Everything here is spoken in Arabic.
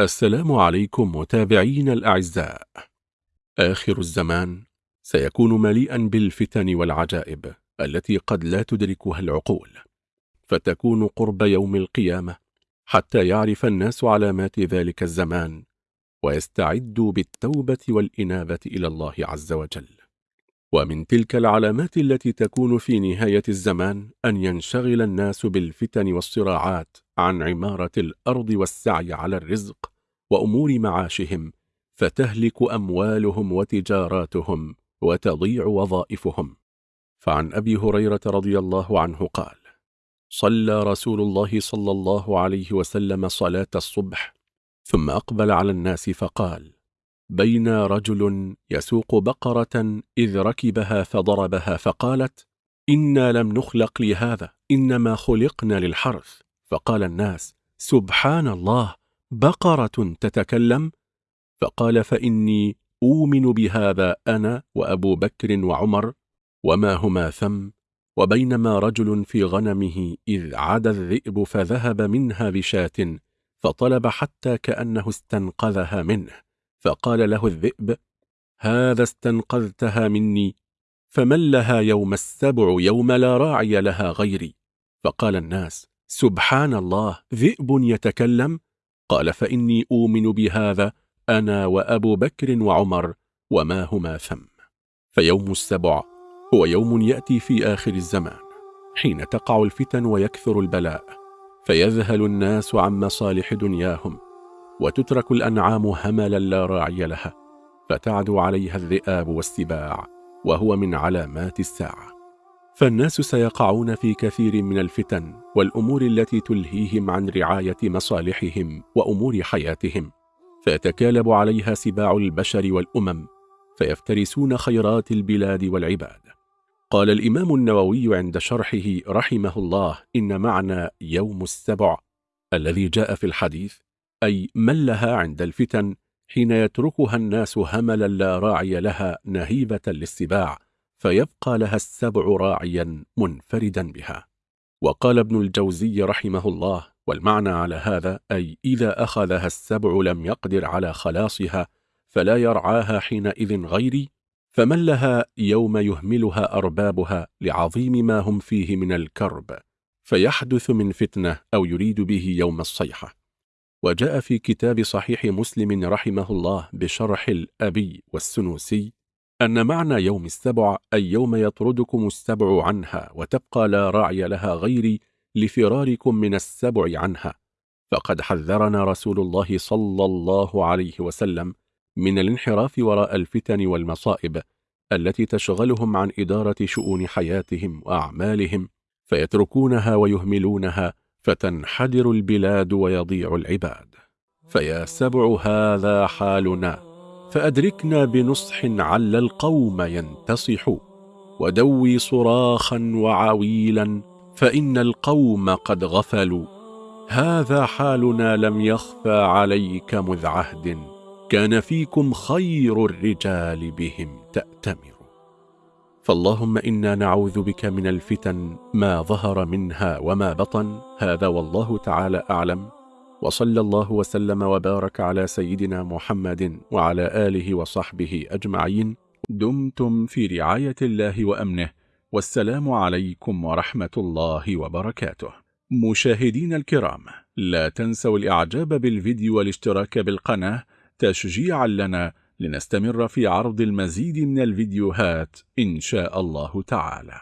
السلام عليكم متابعين الأعزاء. آخر الزمان سيكون مليئا بالفتن والعجائب التي قد لا تدركها العقول. فتكون قرب يوم القيامة حتى يعرف الناس علامات ذلك الزمان ويستعدوا بالتوبة والإنابة إلى الله عز وجل. ومن تلك العلامات التي تكون في نهاية الزمان أن ينشغل الناس بالفتن والصراعات عن عمارة الأرض والسعي على الرزق وأمور معاشهم فتهلك أموالهم وتجاراتهم وتضيع وظائفهم. فعن أبي هريرة رضي الله عنه قال صلى رسول الله صلى الله عليه وسلم صلاة الصبح ثم أقبل على الناس فقال بين رجل يسوق بقرة إذ ركبها فضربها فقالت إنا لم نخلق لهذا إنما خلقنا للحرث فقال الناس سبحان الله بقرة تتكلم؟ فقال فإني أؤمن بهذا أنا وأبو بكر وعمر وما هما ثم وبينما رجل في غنمه إذ عاد الذئب فذهب منها بشاة فطلب حتى كأنه استنقذها منه فقال له الذئب هذا استنقذتها مني فمن لها يوم السبع يوم لا راعي لها غيري؟ فقال الناس سبحان الله ذئب يتكلم؟ قال فإني أؤمن بهذا أنا وأبو بكر وعمر وما هما ثم. فيوم السبع هو يوم يأتي في آخر الزمان حين تقع الفتن ويكثر البلاء فيذهل الناس عن مصالح دنياهم وتترك الأنعام هملا لا راعي لها فتعدو عليها الذئاب والسباع وهو من علامات الساعة. فالناس سيقعون في كثير من الفتن والأمور التي تلهيهم عن رعاية مصالحهم وأمور حياتهم فيتكالب عليها سباع البشر والأمم فيفترسون خيرات البلاد والعباد. قال الإمام النووي عند شرحه رحمه الله إن معنى يوم السبع الذي جاء في الحديث أي ملها عند الفتن حين يتركها الناس هملا لا راعي لها نهيبة للسباع فيبقى لها السبع راعيا منفردا بها. وقال ابن الجوزي رحمه الله والمعنى على هذا أي إذا أخذها السبع لم يقدر على خلاصها فلا يرعاها حينئذ غيري فمن لها يوم يهملها أربابها لعظيم ما هم فيه من الكرب فيحدث من فتنة أو يريد به يوم الصيحة. وجاء في كتاب صحيح مسلم رحمه الله بشرح الأبي والسنوسي أن معنى يوم السبع أي يوم يطردكم السبع عنها وتبقى لا راعي لها غيري لفراركم من السبع عنها. فقد حذرنا رسول الله صلى الله عليه وسلم من الانحراف وراء الفتن والمصائب التي تشغلهم عن إدارة شؤون حياتهم وأعمالهم فيتركونها ويهملونها فتنحدر البلاد ويضيع العباد. فيا سبع هذا حالنا. فأدركنا بنصح عل القوم ينتصح ودوي صراخا وعويلا فإن القوم قد غفلوا. هذا حالنا لم يخفى عليك مذ عهد كان فيكم خير الرجال بهم تأتمر. فاللهم إنا نعوذ بك من الفتن ما ظهر منها وما بطن هذا والله تعالى أعلم. وصلى الله وسلم وبارك على سيدنا محمد وعلى آله وصحبه أجمعين. دمتم في رعاية الله وأمنه. والسلام عليكم ورحمة الله وبركاته. مشاهدين الكرام لا تنسوا الإعجاب بالفيديو والاشتراك بالقناة. تشجيعا لنا لنستمر في عرض المزيد من الفيديوهات إن شاء الله تعالى.